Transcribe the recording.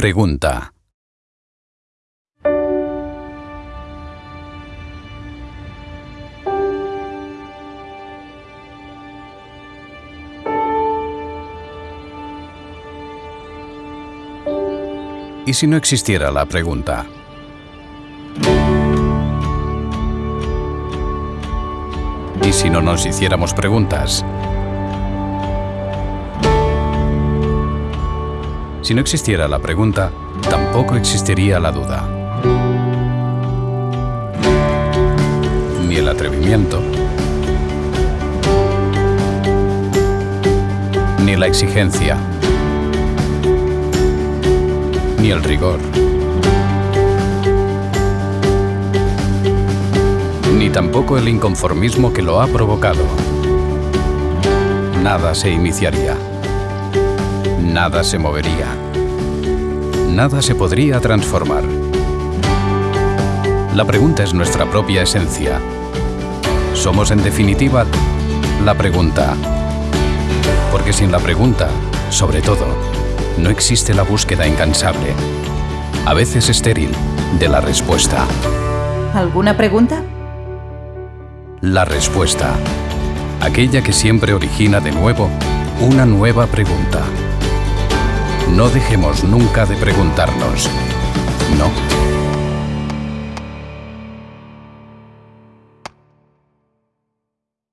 Pregunta. ¿Y si no existiera la pregunta? ¿Y si no nos hiciéramos preguntas? Si no existiera la pregunta, tampoco existiría la duda. Ni el atrevimiento. Ni la exigencia. Ni el rigor. Ni tampoco el inconformismo que lo ha provocado. Nada se iniciaría. Nada se movería. Nada se podría transformar. La pregunta es nuestra propia esencia. Somos en definitiva la pregunta. Porque sin la pregunta, sobre todo, no existe la búsqueda incansable, a veces estéril, de la respuesta. ¿Alguna pregunta? La respuesta. Aquella que siempre origina de nuevo una nueva pregunta. No dejemos nunca de preguntarnos. No